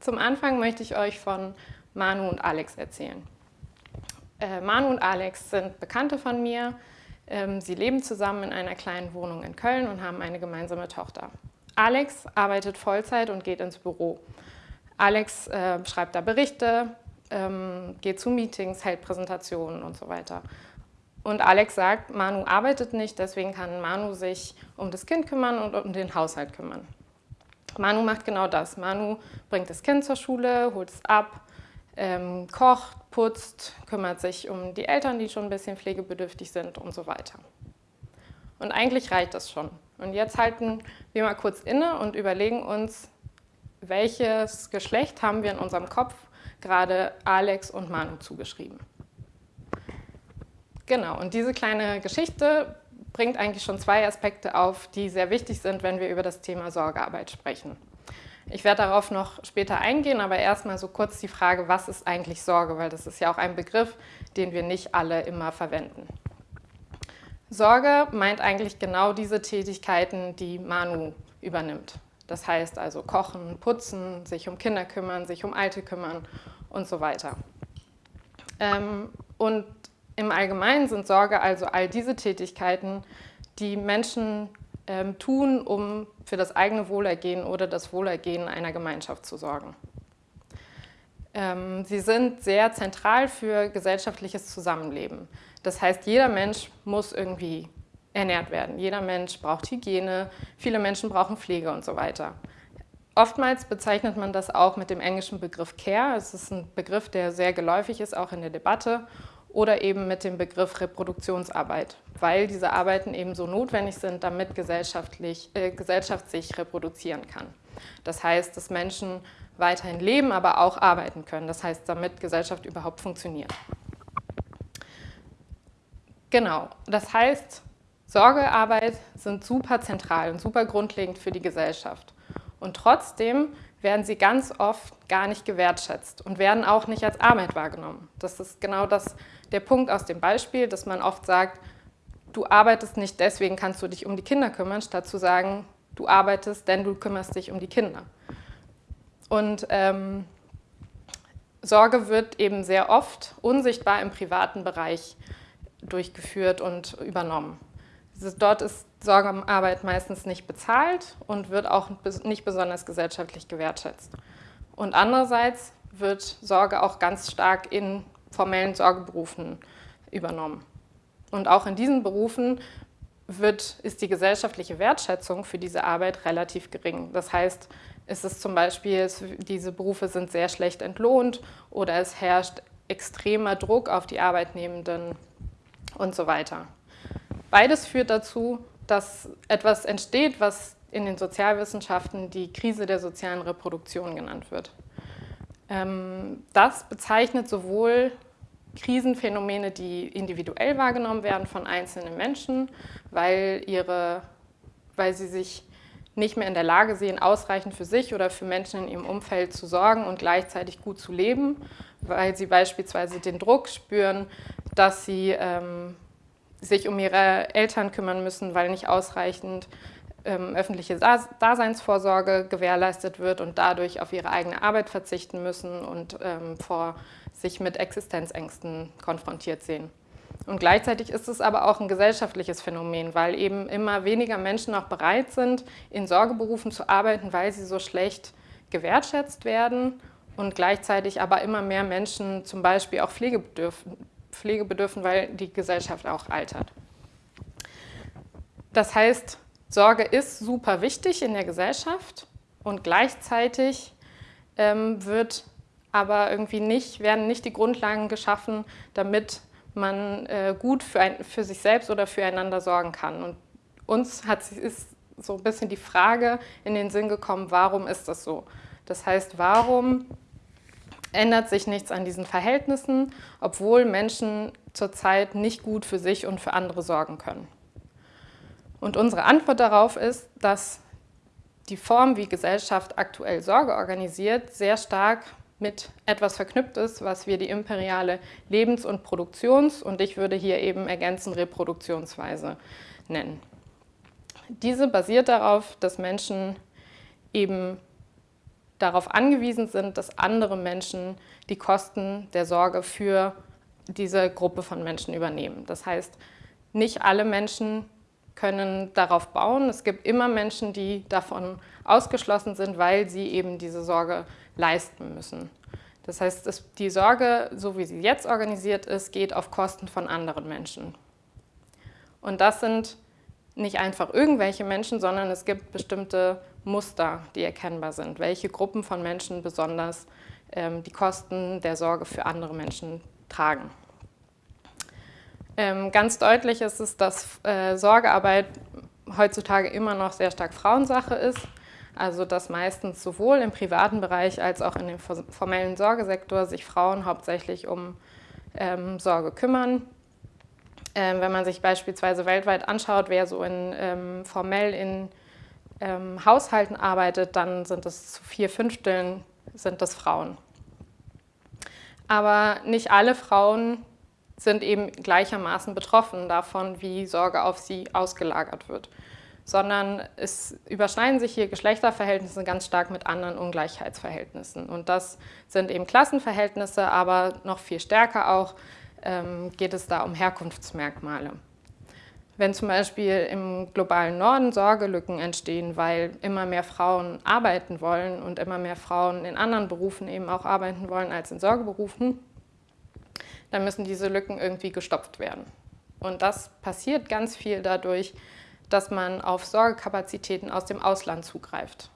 Zum Anfang möchte ich euch von Manu und Alex erzählen. Äh, Manu und Alex sind Bekannte von mir. Ähm, sie leben zusammen in einer kleinen Wohnung in Köln und haben eine gemeinsame Tochter. Alex arbeitet Vollzeit und geht ins Büro. Alex äh, schreibt da Berichte, ähm, geht zu Meetings, hält Präsentationen und so weiter. Und Alex sagt, Manu arbeitet nicht, deswegen kann Manu sich um das Kind kümmern und um den Haushalt kümmern. Manu macht genau das. Manu bringt das Kind zur Schule, holt es ab, ähm, kocht, putzt, kümmert sich um die Eltern, die schon ein bisschen pflegebedürftig sind und so weiter. Und eigentlich reicht das schon. Und jetzt halten wir mal kurz inne und überlegen uns, welches Geschlecht haben wir in unserem Kopf gerade Alex und Manu zugeschrieben. Genau, und diese kleine Geschichte bringt eigentlich schon zwei Aspekte auf, die sehr wichtig sind, wenn wir über das Thema Sorgearbeit sprechen. Ich werde darauf noch später eingehen, aber erstmal so kurz die Frage, was ist eigentlich Sorge, weil das ist ja auch ein Begriff, den wir nicht alle immer verwenden. Sorge meint eigentlich genau diese Tätigkeiten, die Manu übernimmt. Das heißt also kochen, putzen, sich um Kinder kümmern, sich um Alte kümmern und so weiter. Ähm, und im Allgemeinen sind Sorge also all diese Tätigkeiten, die Menschen ähm, tun, um für das eigene Wohlergehen oder das Wohlergehen einer Gemeinschaft zu sorgen. Ähm, sie sind sehr zentral für gesellschaftliches Zusammenleben. Das heißt, jeder Mensch muss irgendwie ernährt werden. Jeder Mensch braucht Hygiene, viele Menschen brauchen Pflege und so weiter. Oftmals bezeichnet man das auch mit dem englischen Begriff Care. Es ist ein Begriff, der sehr geläufig ist, auch in der Debatte oder eben mit dem Begriff Reproduktionsarbeit, weil diese Arbeiten eben so notwendig sind, damit gesellschaftlich, äh, Gesellschaft sich reproduzieren kann. Das heißt, dass Menschen weiterhin leben, aber auch arbeiten können. Das heißt, damit Gesellschaft überhaupt funktioniert. Genau, das heißt, Sorgearbeit sind super zentral und super grundlegend für die Gesellschaft. Und trotzdem werden sie ganz oft gar nicht gewertschätzt und werden auch nicht als Arbeit wahrgenommen. Das ist genau das, der Punkt aus dem Beispiel, dass man oft sagt, du arbeitest nicht, deswegen kannst du dich um die Kinder kümmern, statt zu sagen, du arbeitest, denn du kümmerst dich um die Kinder. Und ähm, Sorge wird eben sehr oft unsichtbar im privaten Bereich durchgeführt und übernommen. Dort ist Sorgearbeit meistens nicht bezahlt und wird auch nicht besonders gesellschaftlich gewertschätzt. Und andererseits wird Sorge auch ganz stark in formellen Sorgeberufen übernommen. Und auch in diesen Berufen wird, ist die gesellschaftliche Wertschätzung für diese Arbeit relativ gering. Das heißt, es ist zum Beispiel, diese Berufe sind sehr schlecht entlohnt oder es herrscht extremer Druck auf die Arbeitnehmenden und so weiter. Beides führt dazu, dass etwas entsteht, was in den Sozialwissenschaften die Krise der sozialen Reproduktion genannt wird. Ähm, das bezeichnet sowohl Krisenphänomene, die individuell wahrgenommen werden von einzelnen Menschen, weil, ihre, weil sie sich nicht mehr in der Lage sehen, ausreichend für sich oder für Menschen in ihrem Umfeld zu sorgen und gleichzeitig gut zu leben, weil sie beispielsweise den Druck spüren, dass sie ähm, sich um ihre Eltern kümmern müssen, weil nicht ausreichend ähm, öffentliche Daseinsvorsorge gewährleistet wird und dadurch auf ihre eigene Arbeit verzichten müssen und ähm, vor sich mit Existenzängsten konfrontiert sehen. Und gleichzeitig ist es aber auch ein gesellschaftliches Phänomen, weil eben immer weniger Menschen auch bereit sind, in Sorgeberufen zu arbeiten, weil sie so schlecht gewertschätzt werden und gleichzeitig aber immer mehr Menschen zum Beispiel auch Pflege bedürfen, Pflege bedürfen weil die Gesellschaft auch altert. Das heißt, Sorge ist super wichtig in der Gesellschaft und gleichzeitig ähm, wird aber irgendwie nicht, werden nicht die Grundlagen geschaffen, damit man äh, gut für, ein, für sich selbst oder füreinander sorgen kann. Und uns hat, ist so ein bisschen die Frage in den Sinn gekommen, warum ist das so? Das heißt, warum ändert sich nichts an diesen Verhältnissen, obwohl Menschen zurzeit nicht gut für sich und für andere sorgen können? Und unsere Antwort darauf ist, dass die Form, wie Gesellschaft aktuell Sorge organisiert, sehr stark mit etwas verknüpft ist, was wir die imperiale Lebens- und Produktions- und ich würde hier eben ergänzen Reproduktionsweise nennen. Diese basiert darauf, dass Menschen eben darauf angewiesen sind, dass andere Menschen die Kosten der Sorge für diese Gruppe von Menschen übernehmen. Das heißt, nicht alle Menschen können darauf bauen. Es gibt immer Menschen, die davon ausgeschlossen sind, weil sie eben diese Sorge leisten müssen. Das heißt, die Sorge, so wie sie jetzt organisiert ist, geht auf Kosten von anderen Menschen. Und das sind nicht einfach irgendwelche Menschen, sondern es gibt bestimmte Muster, die erkennbar sind, welche Gruppen von Menschen besonders ähm, die Kosten der Sorge für andere Menschen tragen. Ähm, ganz deutlich ist es, dass äh, Sorgearbeit heutzutage immer noch sehr stark Frauensache ist. Also dass meistens sowohl im privaten Bereich als auch in dem formellen Sorgesektor sich Frauen hauptsächlich um ähm, Sorge kümmern. Ähm, wenn man sich beispielsweise weltweit anschaut, wer so in, ähm, formell in ähm, Haushalten arbeitet, dann sind es zu vier Fünfteln sind das Frauen. Aber nicht alle Frauen sind eben gleichermaßen betroffen davon, wie Sorge auf sie ausgelagert wird, sondern es überschneiden sich hier Geschlechterverhältnisse ganz stark mit anderen Ungleichheitsverhältnissen. Und das sind eben Klassenverhältnisse, aber noch viel stärker auch ähm, geht es da um Herkunftsmerkmale. Wenn zum Beispiel im globalen Norden Sorgelücken entstehen, weil immer mehr Frauen arbeiten wollen und immer mehr Frauen in anderen Berufen eben auch arbeiten wollen als in Sorgeberufen, dann müssen diese Lücken irgendwie gestopft werden. Und das passiert ganz viel dadurch, dass man auf Sorgekapazitäten aus dem Ausland zugreift.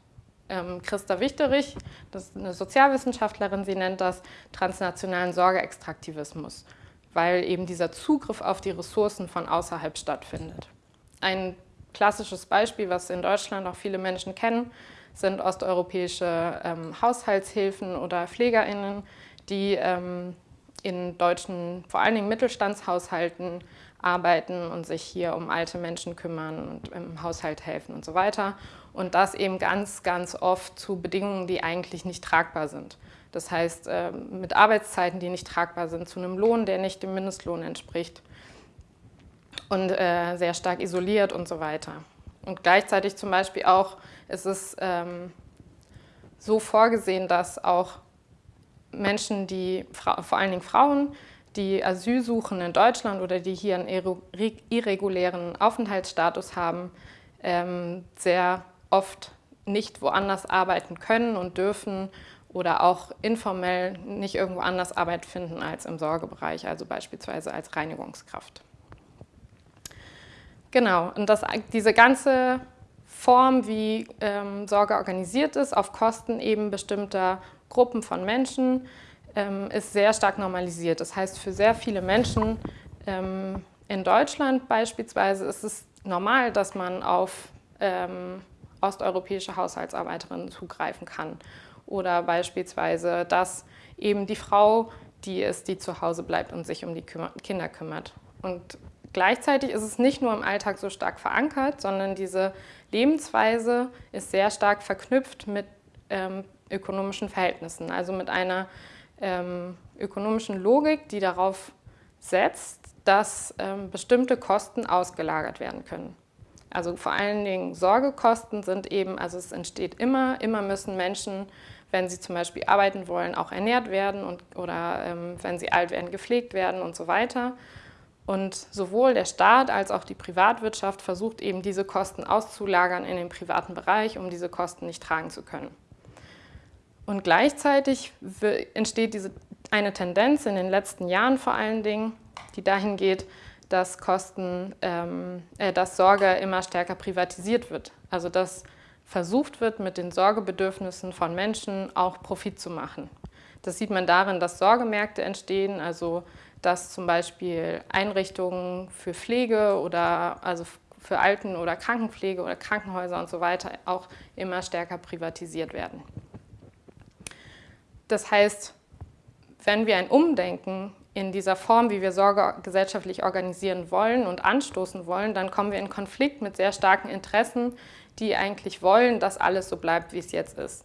Ähm, Christa Wichterich, das ist eine Sozialwissenschaftlerin, sie nennt das transnationalen Sorgeextraktivismus, weil eben dieser Zugriff auf die Ressourcen von außerhalb stattfindet. Ein klassisches Beispiel, was in Deutschland auch viele Menschen kennen, sind osteuropäische ähm, Haushaltshilfen oder PflegerInnen, die ähm, in deutschen, vor allen Dingen Mittelstandshaushalten arbeiten und sich hier um alte Menschen kümmern und im Haushalt helfen und so weiter. Und das eben ganz, ganz oft zu Bedingungen, die eigentlich nicht tragbar sind. Das heißt, ähm, mit Arbeitszeiten, die nicht tragbar sind, zu einem Lohn, der nicht dem Mindestlohn entspricht und äh, sehr stark isoliert und so weiter. Und gleichzeitig zum Beispiel auch ist es ähm, so vorgesehen, dass auch Menschen, die, vor allen Dingen Frauen, die Asyl suchen in Deutschland oder die hier einen irregulären Aufenthaltsstatus haben, ähm, sehr oft nicht woanders arbeiten können und dürfen oder auch informell nicht irgendwo anders Arbeit finden als im Sorgebereich, also beispielsweise als Reinigungskraft. Genau, und das, diese ganze Form, wie ähm, Sorge organisiert ist, auf Kosten eben bestimmter Gruppen von Menschen ist sehr stark normalisiert. Das heißt, für sehr viele Menschen ähm, in Deutschland beispielsweise ist es normal, dass man auf ähm, osteuropäische Haushaltsarbeiterinnen zugreifen kann. Oder beispielsweise, dass eben die Frau die ist, die zu Hause bleibt und sich um die Kinder kümmert. Und gleichzeitig ist es nicht nur im Alltag so stark verankert, sondern diese Lebensweise ist sehr stark verknüpft mit ähm, ökonomischen Verhältnissen, also mit einer ähm, ökonomischen Logik, die darauf setzt, dass ähm, bestimmte Kosten ausgelagert werden können. Also vor allen Dingen Sorgekosten sind eben, also es entsteht immer, immer müssen Menschen, wenn sie zum Beispiel arbeiten wollen, auch ernährt werden und, oder ähm, wenn sie alt werden, gepflegt werden und so weiter. Und sowohl der Staat als auch die Privatwirtschaft versucht eben diese Kosten auszulagern in den privaten Bereich, um diese Kosten nicht tragen zu können. Und gleichzeitig entsteht diese, eine Tendenz in den letzten Jahren vor allen Dingen, die dahin geht, dass, Kosten, ähm, äh, dass Sorge immer stärker privatisiert wird. Also dass versucht wird, mit den Sorgebedürfnissen von Menschen auch Profit zu machen. Das sieht man darin, dass Sorgemärkte entstehen, also dass zum Beispiel Einrichtungen für Pflege oder also für Alten- oder Krankenpflege oder Krankenhäuser und so weiter auch immer stärker privatisiert werden. Das heißt, wenn wir ein Umdenken in dieser Form, wie wir Sorge gesellschaftlich organisieren wollen und anstoßen wollen, dann kommen wir in Konflikt mit sehr starken Interessen, die eigentlich wollen, dass alles so bleibt, wie es jetzt ist.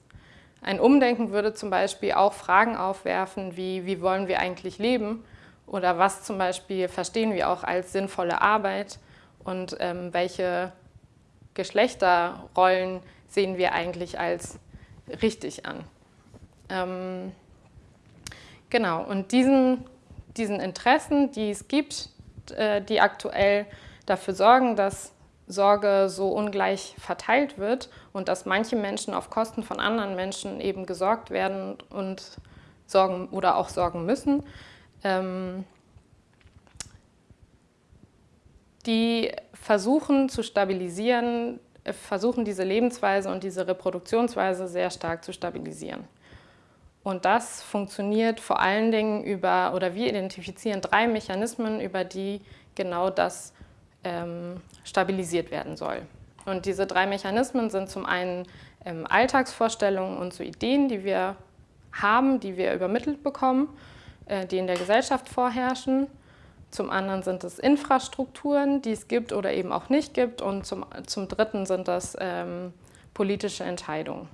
Ein Umdenken würde zum Beispiel auch Fragen aufwerfen, wie, wie wollen wir eigentlich leben oder was zum Beispiel verstehen wir auch als sinnvolle Arbeit und ähm, welche Geschlechterrollen sehen wir eigentlich als richtig an. Ähm, genau, und diesen, diesen Interessen, die es gibt, äh, die aktuell dafür sorgen, dass Sorge so ungleich verteilt wird und dass manche Menschen auf Kosten von anderen Menschen eben gesorgt werden und sorgen oder auch sorgen müssen. Ähm, die versuchen zu stabilisieren, äh, versuchen diese Lebensweise und diese Reproduktionsweise sehr stark zu stabilisieren. Und das funktioniert vor allen Dingen über, oder wir identifizieren drei Mechanismen, über die genau das ähm, stabilisiert werden soll. Und diese drei Mechanismen sind zum einen ähm, Alltagsvorstellungen und so Ideen, die wir haben, die wir übermittelt bekommen, äh, die in der Gesellschaft vorherrschen. Zum anderen sind es Infrastrukturen, die es gibt oder eben auch nicht gibt. Und zum, zum dritten sind das ähm, politische Entscheidungen.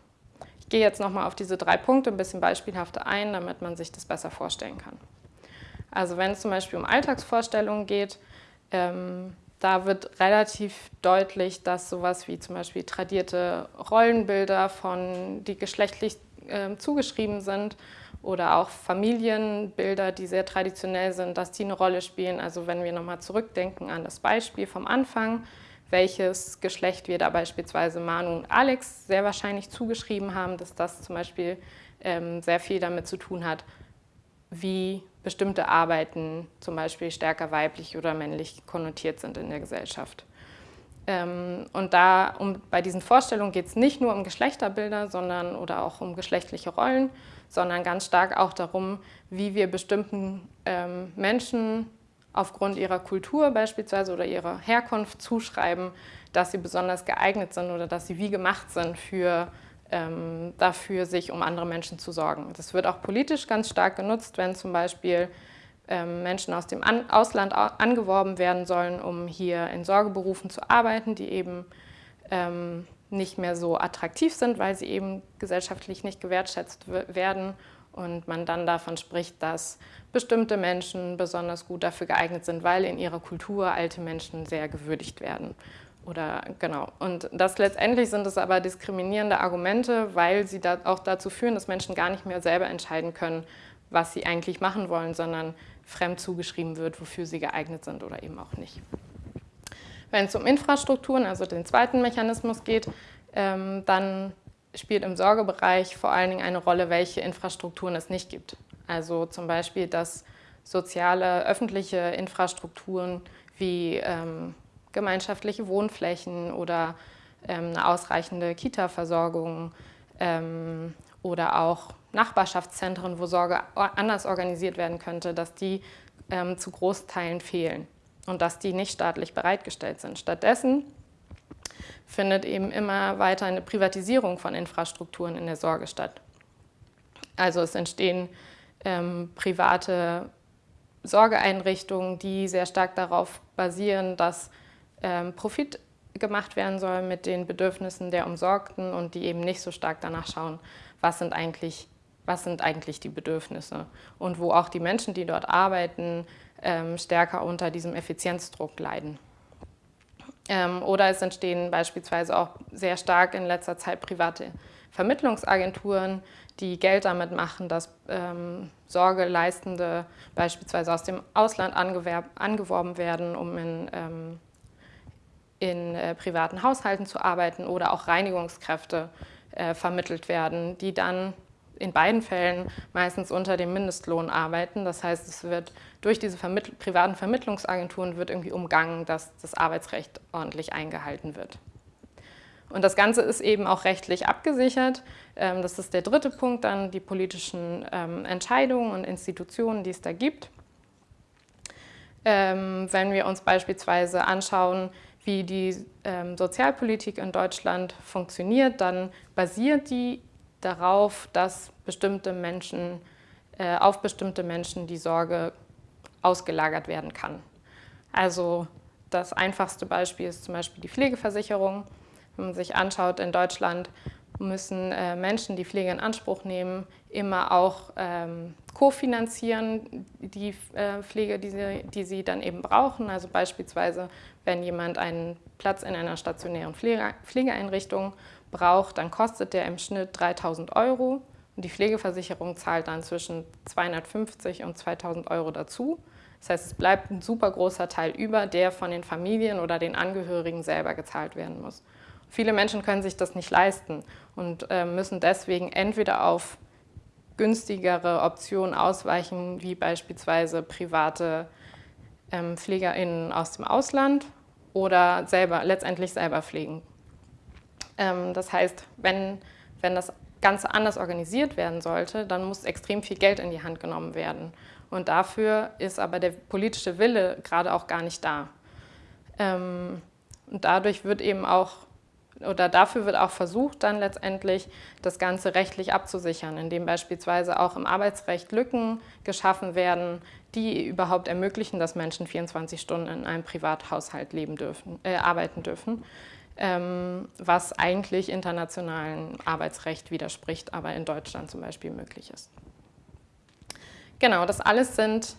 Ich gehe jetzt nochmal auf diese drei Punkte ein bisschen beispielhafter ein, damit man sich das besser vorstellen kann. Also wenn es zum Beispiel um Alltagsvorstellungen geht, ähm, da wird relativ deutlich, dass sowas wie zum Beispiel tradierte Rollenbilder von, die geschlechtlich äh, zugeschrieben sind oder auch Familienbilder, die sehr traditionell sind, dass die eine Rolle spielen. Also wenn wir nochmal zurückdenken an das Beispiel vom Anfang, welches Geschlecht wir da beispielsweise Manu und Alex sehr wahrscheinlich zugeschrieben haben, dass das zum Beispiel ähm, sehr viel damit zu tun hat, wie bestimmte Arbeiten zum Beispiel stärker weiblich oder männlich konnotiert sind in der Gesellschaft. Ähm, und da, um, bei diesen Vorstellungen geht es nicht nur um Geschlechterbilder sondern, oder auch um geschlechtliche Rollen, sondern ganz stark auch darum, wie wir bestimmten ähm, Menschen aufgrund ihrer Kultur beispielsweise oder ihrer Herkunft zuschreiben, dass sie besonders geeignet sind oder dass sie wie gemacht sind für, ähm, dafür, sich um andere Menschen zu sorgen. Das wird auch politisch ganz stark genutzt, wenn zum Beispiel ähm, Menschen aus dem An Ausland angeworben werden sollen, um hier in Sorgeberufen zu arbeiten, die eben ähm, nicht mehr so attraktiv sind, weil sie eben gesellschaftlich nicht gewertschätzt werden und man dann davon spricht, dass bestimmte Menschen besonders gut dafür geeignet sind, weil in ihrer Kultur alte Menschen sehr gewürdigt werden. Oder genau. Und das letztendlich sind es aber diskriminierende Argumente, weil sie da auch dazu führen, dass Menschen gar nicht mehr selber entscheiden können, was sie eigentlich machen wollen, sondern fremd zugeschrieben wird, wofür sie geeignet sind oder eben auch nicht. Wenn es um Infrastrukturen, also den zweiten Mechanismus geht, ähm, dann spielt im Sorgebereich vor allen Dingen eine Rolle, welche Infrastrukturen es nicht gibt. Also zum Beispiel, dass soziale, öffentliche Infrastrukturen wie ähm, gemeinschaftliche Wohnflächen oder ähm, eine ausreichende Kita-Versorgung ähm, oder auch Nachbarschaftszentren, wo Sorge anders organisiert werden könnte, dass die ähm, zu Großteilen fehlen und dass die nicht staatlich bereitgestellt sind. Stattdessen findet eben immer weiter eine Privatisierung von Infrastrukturen in der Sorge statt. Also es entstehen ähm, private Sorgeeinrichtungen, die sehr stark darauf basieren, dass ähm, Profit gemacht werden soll mit den Bedürfnissen der Umsorgten und die eben nicht so stark danach schauen, was sind eigentlich, was sind eigentlich die Bedürfnisse und wo auch die Menschen, die dort arbeiten, ähm, stärker unter diesem Effizienzdruck leiden. Ähm, oder es entstehen beispielsweise auch sehr stark in letzter Zeit private Vermittlungsagenturen, die Geld damit machen, dass ähm, Sorgeleistende beispielsweise aus dem Ausland angeworben werden, um in, ähm, in äh, privaten Haushalten zu arbeiten oder auch Reinigungskräfte äh, vermittelt werden, die dann in beiden Fällen meistens unter dem Mindestlohn arbeiten. Das heißt, es wird durch diese Vermittl privaten Vermittlungsagenturen wird irgendwie umgangen, dass das Arbeitsrecht ordentlich eingehalten wird. Und das Ganze ist eben auch rechtlich abgesichert. Ähm, das ist der dritte Punkt, dann die politischen ähm, Entscheidungen und Institutionen, die es da gibt. Ähm, wenn wir uns beispielsweise anschauen, wie die Sozialpolitik in Deutschland funktioniert, dann basiert die darauf, dass bestimmte Menschen, äh, auf bestimmte Menschen die Sorge ausgelagert werden kann. Also das einfachste Beispiel ist zum Beispiel die Pflegeversicherung. Wenn man sich anschaut, in Deutschland müssen äh, Menschen, die Pflege in Anspruch nehmen, immer auch ähm, kofinanzieren, die äh, Pflege, die sie, die sie dann eben brauchen. Also beispielsweise, wenn jemand einen Platz in einer stationären Pflege, Pflegeeinrichtung braucht, dann kostet der im Schnitt 3000 Euro und die Pflegeversicherung zahlt dann zwischen 250 und 2000 Euro dazu. Das heißt, es bleibt ein super großer Teil über, der von den Familien oder den Angehörigen selber gezahlt werden muss. Viele Menschen können sich das nicht leisten und äh, müssen deswegen entweder auf günstigere Optionen ausweichen, wie beispielsweise private ähm, PflegerInnen aus dem Ausland oder selber, letztendlich selber pflegen. Ähm, das heißt, wenn, wenn das Ganze anders organisiert werden sollte, dann muss extrem viel Geld in die Hand genommen werden. Und dafür ist aber der politische Wille gerade auch gar nicht da. Ähm, und dadurch wird eben auch, oder dafür wird auch versucht, dann letztendlich das Ganze rechtlich abzusichern, indem beispielsweise auch im Arbeitsrecht Lücken geschaffen werden, die überhaupt ermöglichen, dass Menschen 24 Stunden in einem Privathaushalt leben dürfen, äh, arbeiten dürfen ähm, was eigentlich internationalen Arbeitsrecht widerspricht, aber in Deutschland zum Beispiel möglich ist. Genau, das alles sind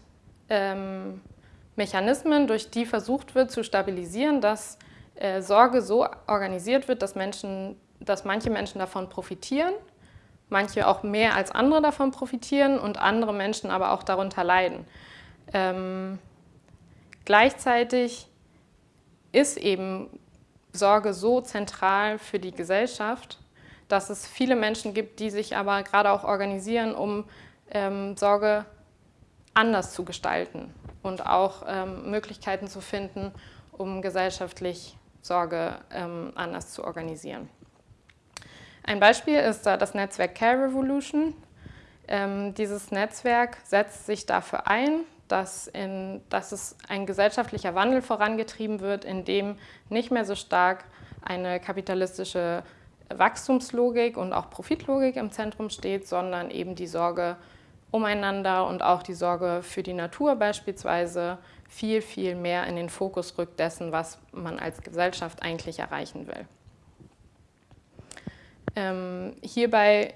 ähm, Mechanismen, durch die versucht wird zu stabilisieren, dass äh, Sorge so organisiert wird, dass, Menschen, dass manche Menschen davon profitieren, manche auch mehr als andere davon profitieren und andere Menschen aber auch darunter leiden. Ähm, gleichzeitig ist eben Sorge so zentral für die Gesellschaft, dass es viele Menschen gibt, die sich aber gerade auch organisieren, um ähm, Sorge anders zu gestalten und auch ähm, Möglichkeiten zu finden, um gesellschaftlich Sorge ähm, anders zu organisieren. Ein Beispiel ist da das Netzwerk Care Revolution. Ähm, dieses Netzwerk setzt sich dafür ein, dass, in, dass es ein gesellschaftlicher Wandel vorangetrieben wird, in dem nicht mehr so stark eine kapitalistische Wachstumslogik und auch Profitlogik im Zentrum steht, sondern eben die Sorge umeinander und auch die Sorge für die Natur beispielsweise viel, viel mehr in den Fokus rückt dessen, was man als Gesellschaft eigentlich erreichen will. Ähm, hierbei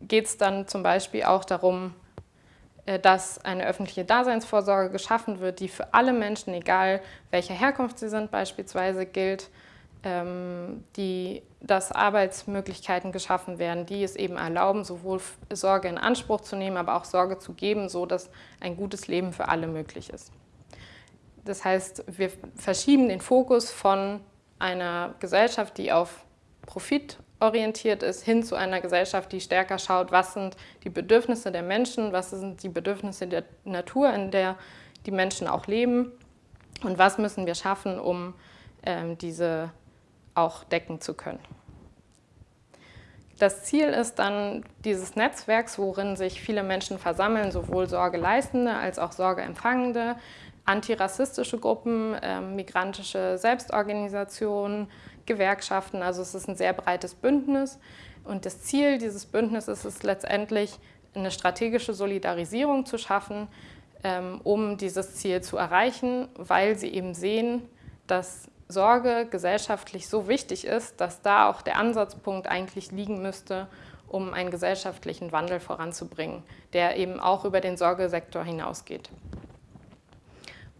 geht es dann zum Beispiel auch darum, dass eine öffentliche Daseinsvorsorge geschaffen wird, die für alle Menschen, egal welcher Herkunft sie sind, beispielsweise gilt, ähm, die, dass Arbeitsmöglichkeiten geschaffen werden, die es eben erlauben, sowohl Sorge in Anspruch zu nehmen, aber auch Sorge zu geben, so dass ein gutes Leben für alle möglich ist. Das heißt, wir verschieben den Fokus von einer Gesellschaft, die auf Profit orientiert ist, hin zu einer Gesellschaft, die stärker schaut, was sind die Bedürfnisse der Menschen, was sind die Bedürfnisse der Natur, in der die Menschen auch leben und was müssen wir schaffen, um ähm, diese auch decken zu können. Das Ziel ist dann dieses Netzwerks, worin sich viele Menschen versammeln, sowohl Sorgeleistende als auch Sorgeempfangende, antirassistische Gruppen, äh, migrantische Selbstorganisationen, Gewerkschaften. Also es ist ein sehr breites Bündnis. Und das Ziel dieses Bündnisses ist letztendlich, eine strategische Solidarisierung zu schaffen, ähm, um dieses Ziel zu erreichen, weil sie eben sehen, dass Sorge gesellschaftlich so wichtig ist, dass da auch der Ansatzpunkt eigentlich liegen müsste, um einen gesellschaftlichen Wandel voranzubringen, der eben auch über den Sorgesektor hinausgeht.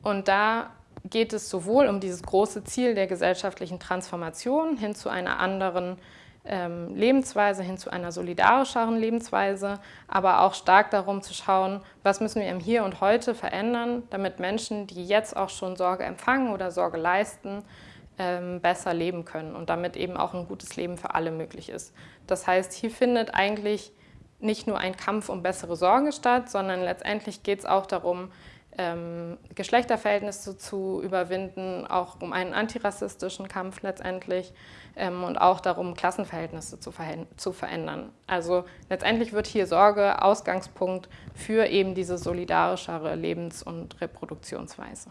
Und da geht es sowohl um dieses große Ziel der gesellschaftlichen Transformation hin zu einer anderen ähm, Lebensweise, hin zu einer solidarischeren Lebensweise, aber auch stark darum zu schauen, was müssen wir im Hier und Heute verändern, damit Menschen, die jetzt auch schon Sorge empfangen oder Sorge leisten, ähm, besser leben können und damit eben auch ein gutes Leben für alle möglich ist. Das heißt, hier findet eigentlich nicht nur ein Kampf um bessere Sorge statt, sondern letztendlich geht es auch darum, ähm, Geschlechterverhältnisse zu überwinden, auch um einen antirassistischen Kampf letztendlich ähm, und auch darum, Klassenverhältnisse zu, zu verändern. Also letztendlich wird hier Sorge Ausgangspunkt für eben diese solidarischere Lebens- und Reproduktionsweise.